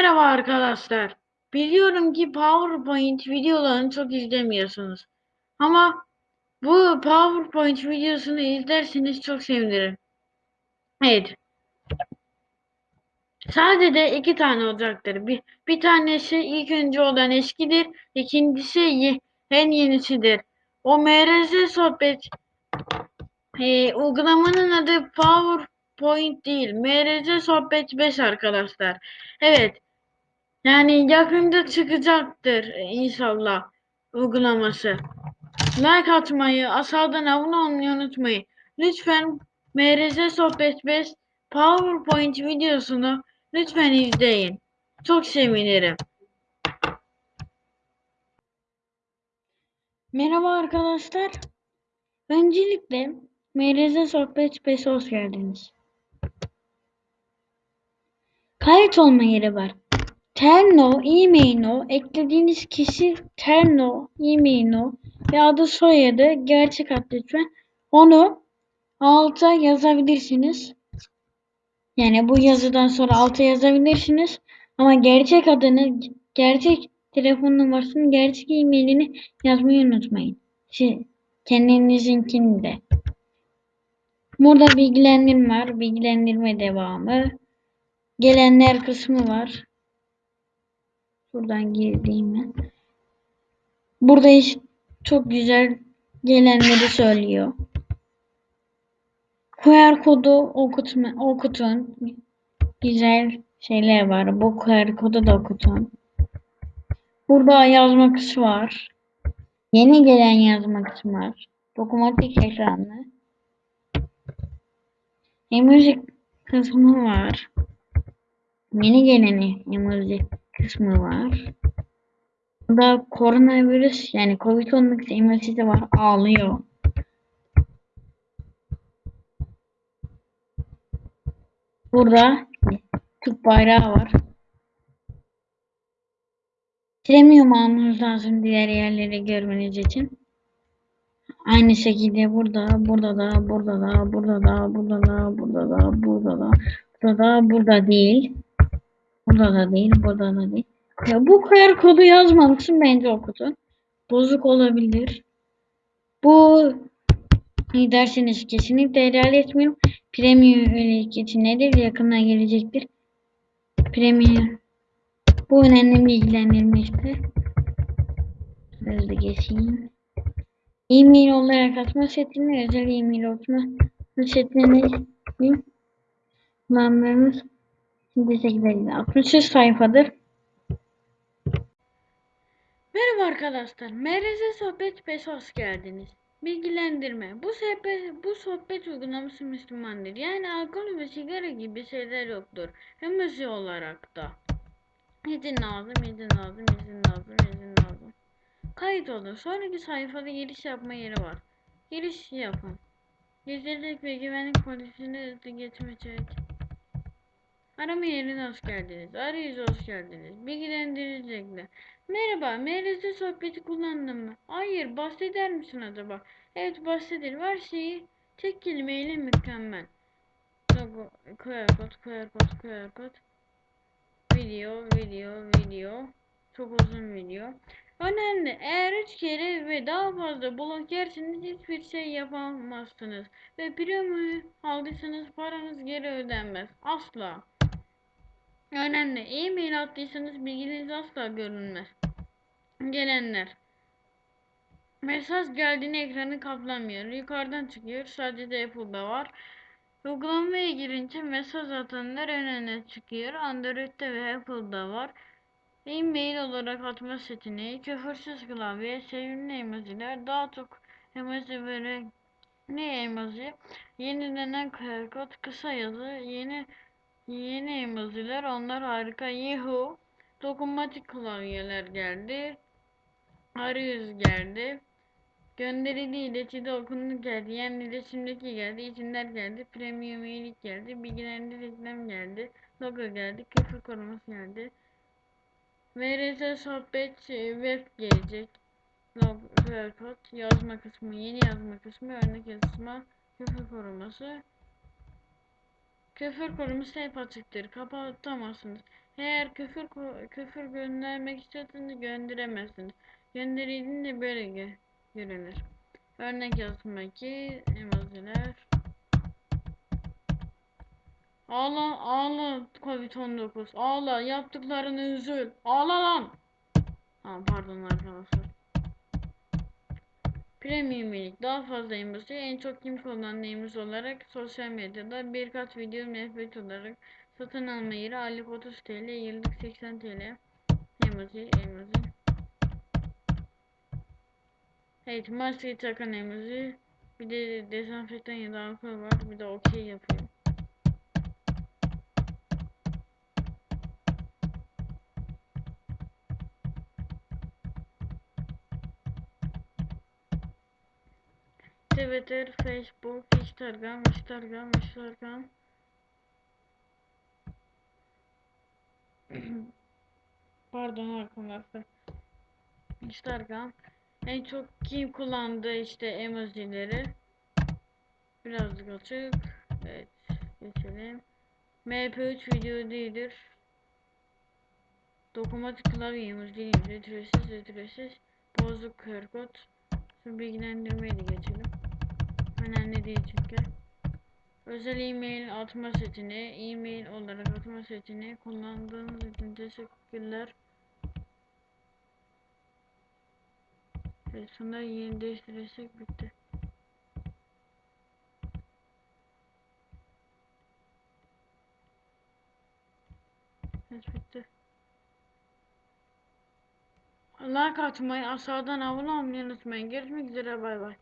Merhaba arkadaşlar. Biliyorum ki PowerPoint videolarını çok izlemiyorsunuz. Ama bu PowerPoint videosunu izlerseniz çok sevinirim. Evet. Sadece iki tane olacaktır. Bir, bir tanesi ilk önce olan eskidir. İkincisi ye- en yenisidir. O MRZ sohbet e, uygulamanın adı PowerPoint değil. MRZ sohbet 5 arkadaşlar. Evet. Yani yakında çıkacaktır inşallah uygulaması. Like atmayı, aşağıdan abone olmayı unutmayın. Lütfen MRZ Sohbet 5 PowerPoint videosunu lütfen izleyin. Çok sevinirim. Merhaba arkadaşlar. Öncelikle MRZ Sohbet 5'e hoş geldiniz. Kayıt olma yeri var. Terno, e-mail'o, eklediğiniz kişi Terno, e-mail'o ve adı soyadı gerçek ad lütfen. Onu alta yazabilirsiniz. Yani bu yazıdan sonra alta yazabilirsiniz. Ama gerçek adını, gerçek telefon numarasını, gerçek e-mailini yazmayı unutmayın. Şey, kendinizinkini de. Burada bilgilendirme var. Bilgilendirme devamı. Gelenler kısmı var. Buradan girdiğim ben. Burada iş çok güzel gelenleri söylüyor. QR kodu okutma, okutun. Güzel şeyler var. Bu QR kodu da okutun. Burada yazma kısmı var. Yeni gelen yazma kısmı var. Dokunmatik ekranlı. Emoji kısmı var. Yeni gelen emoji kısmı var. Burada koronavirüs yani Covid-19 emojisi var. Ağlıyor. Burada Türk bayrağı var. Premium almanız lazım diğer yerleri görmeniz için. Aynı şekilde burada, burada da, burada da, burada da, burada da, burada da, burada da, burada da, burada değil. Burada da değil, burada da değil. Ya bu QR kodu yazmamışsın bence o kutu. Bozuk olabilir. Bu ne derseniz kesinlikle helal etmiyorum. Premium etiketi nedir? Yakında gelecektir. Premium. Bu önemli bilgilendirmekte. Hızlı geçeyim. E-mail olarak atma setini, özel e-mail atma setini kullanmamız 68'e sayfadır. Merhaba arkadaşlar. MRZ Sohbet 5 hoş geldiniz. Bilgilendirme. Bu sohbet, bu sohbet uygulaması Müslümandır. Yani alkol ve sigara gibi şeyler yoktur. Hem müziği olarak da. İzin lazım, izin lazım, izin lazım, izin lazım. Kayıt olun. Sonraki sayfada giriş yapma yeri var. Giriş yapın. Gizlilik ve güvenlik polisini hızlı geçmeyecek. Arama yerine hoş geldiniz. Arayüze hoş geldiniz. Bilgilendirilecekler. Merhaba, MRZ sohbeti kullandın mı? Hayır, bahseder misin acaba? Evet, bahsederim. Her şeyi tek kelimeyle mükemmel. Logo, QR kod, QR kod, QR kod. Video, video, video. Çok uzun video. Önemli. Eğer üç kere ve daha fazla blok yerseniz hiçbir şey yapamazsınız. Ve premium aldıysanız paranız geri ödenmez. Asla. Önemli. E-mail attıysanız bilginiz asla görünmez. Gelenler. Mesaj geldiğinde ekranı kaplamıyor. Yukarıdan çıkıyor. Sadece Apple'da var. Uygulamaya girince mesaj atanlar ön öne çıkıyor. Android'de ve Apple'da var. E-mail olarak atma seçeneği, küfürsüz klavye, sevimli emojiler, daha çok emoji ve ne emoji, yenilenen kod, kısa yazı, yeni yeni emojiler, onlar harika. Yahoo, dokunmatik klavyeler geldi. Arayüz geldi. Gönderili iletişimde okundu geldi. Yani iletişimdeki geldi. İçinler geldi. Premium üyelik geldi. Bilgilendi reklam geldi. Logo geldi. Küfür koruması geldi. MRS sohbet e, web gelecek. Log, kod, yazma kısmı, yeni yazma kısmı, örnek yazma, küfür koruması. Küfür konusu hep açıktır. Kapatamazsınız. Eğer küfür küfür göndermek istiyorsanız gönderemezsiniz. Gönderildiğinde böyle gö- görünür. Örnek yazmak ki emojiler. Ağla ağla Covid-19. Ağla yaptıklarını üzül. Ağla lan. Ha pardon arkadaşlar. Premium üyelik daha fazla emoji en çok kim kullanan emoji olarak sosyal medyada birkaç video nefret olarak satın alma yeri aylık 30 TL yıllık 80 TL emoji emoji. Evet maske takan emoji. Bir de dezenfektan ya da alkol var bir de okey yapıyor Twitter, Facebook, Instagram, Instagram, Instagram. Pardon arkadaşlar. Instagram. En çok kim kullandı işte emojileri. Birazcık açık. Evet. Geçelim. MP3 video değildir. Dokunmatik klavye emoji değildir. Ücretsiz, ücretsiz. Bozuk kırkot. Şu bilgilendirmeyi de geçelim. Önemli değil çünkü. Özel e-mail atma seçeneği, e-mail olarak atma seçeneği kullandığınız için teşekkürler. Ve sonra yeni değiştirirsek bitti. Evet bitti. Like atmayı, aşağıdan abone olmayı unutmayın. Görüşmek üzere bay bay.